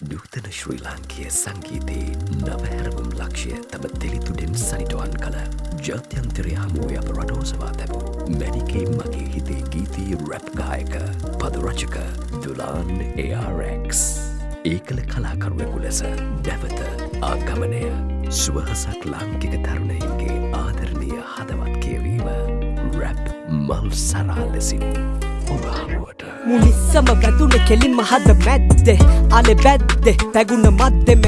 නූතන ශ්‍රී ලාංකය සංගීතයේ නවහැරවුම් ලක්ෂය තම තෙළිතුඩෙන් සනිටුවන් කළ ජාත්‍යන්තරය හමුවේ අප රටෝසවා තැබූ මැනිකේ මගේ හිතේ ගීතී රැප් ගායක පදරචක දුලාන් ARX ඒකල කලාකරුවෙකු ලෙස නැවත ආගමනය සුවහසක් ලාංකික තරුණයින්ගේ ආදරණය හදවත් කියවීම රැප් මල් සරා ලෙසින් ඔබ හමුවට මුනිස්සම වැදුන කෙලින්ම හද මැද්දෙ අලෙ බැද්දෙ පැගුණ මද්දෙම